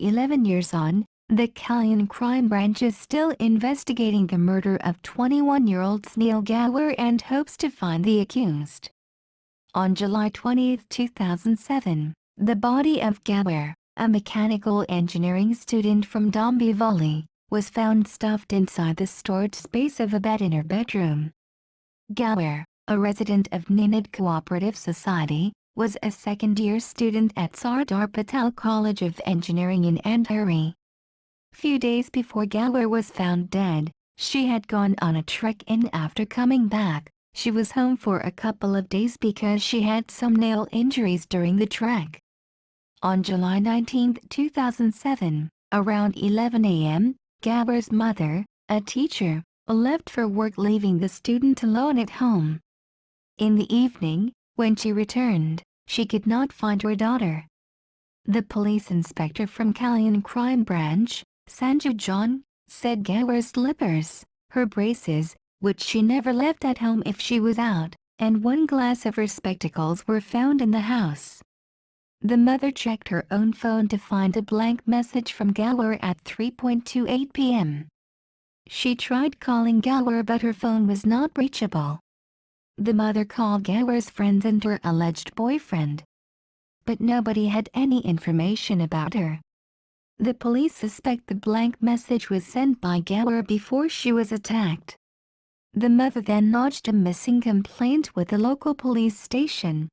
11 years on, the Kalyan Crime Branch is still investigating the murder of 21-year-old Snehal Gawar and hopes to find the accused. On July 20, 2007, the body of Gawar, a mechanical engineering student from Dombivli, was found stuffed inside the storage space of a bed in her bedroom. Gawar, a resident of Ninad Cooperative Society, was a second-year student at Sardar Patel College of Engineering in Andheri. Few days before Gawar was found dead, she had gone on a trek-in after coming back. She was home for a couple of days because she had some nail injuries during the trek. On July 19, 2007, around 11 a.m., Gawar's mother, a teacher, left for work leaving the student alone at home. In the evening, when she returned, she could not find her daughter. The police inspector from Kalyan Crime Branch, Sanju John, said Gawar's slippers, her braces, which she never left at home if she was out, and one glass of her spectacles were found in the house. The mother checked her own phone to find a blank message from Gawar at 3.28 p.m. She tried calling Gawar but her phone was not reachable. The mother called Gawar's friends and her alleged boyfriend. But nobody had any information about her. The police suspect the blank message was sent by Gawar before she was attacked. The mother then lodged a missing complaint with the local police station.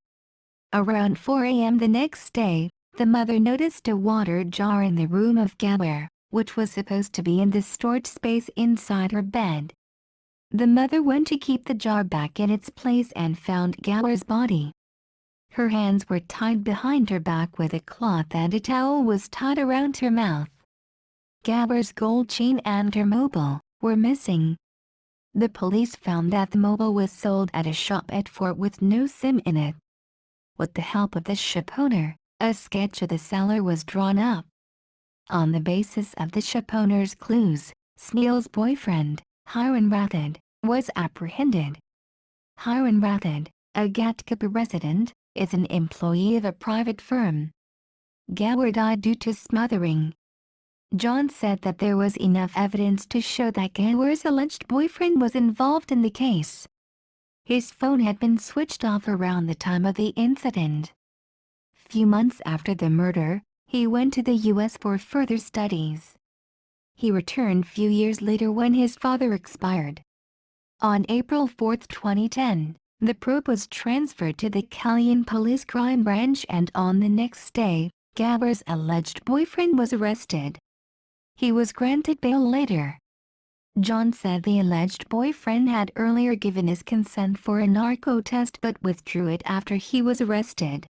Around 4 a.m. the next day, the mother noticed a water jar in the room of Gawar, which was supposed to be in the storage space inside her bed. The mother went to keep the jar back in its place and found Gawar's body. Her hands were tied behind her back with a cloth and a towel was tied around her mouth. Gawar's gold chain and her mobile were missing. The police found that the mobile was sold at a shop at Fort with no SIM in it. With the help of the ship owner, a sketch of the seller was drawn up. On the basis of the ship owner's clues, Snehal's boyfriend, Hiran Rathod, was apprehended. Hiran Rathod, a Ghatkopar resident, is an employee of a private firm. Gawar died due to smothering. John said that there was enough evidence to show that Gawar's alleged boyfriend was involved in the case. His phone had been switched off around the time of the incident. Few months after the murder, he went to the U.S. for further studies. He returned few years later when his father expired. On April 4, 2010, the probe was transferred to the Kalyan Police Crime Branch and on the next day, Gawar's alleged boyfriend was arrested. He was granted bail later. John said the alleged boyfriend had earlier given his consent for a narco test but withdrew it after he was arrested.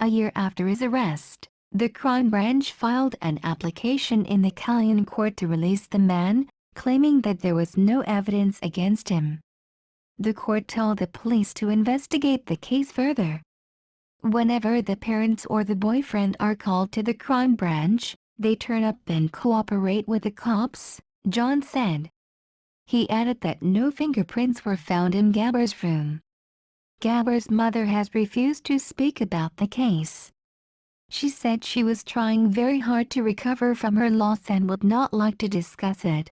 A year after his arrest, the crime branch filed an application in the Kalyan court to release the man, claiming that there was no evidence against him. The court told the police to investigate the case further. Whenever the parents or the boyfriend are called to the crime branch, they turn up and cooperate with the cops, John said. He added that no fingerprints were found in Gawar's room. Gawar's mother has refused to speak about the case. She said she was trying very hard to recover from her loss and would not like to discuss it.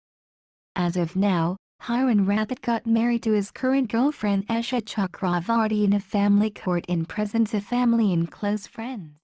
As of now, Hiran Rathod got married to his current girlfriend Esha Chakravarti in a family court in presence of family and close friends.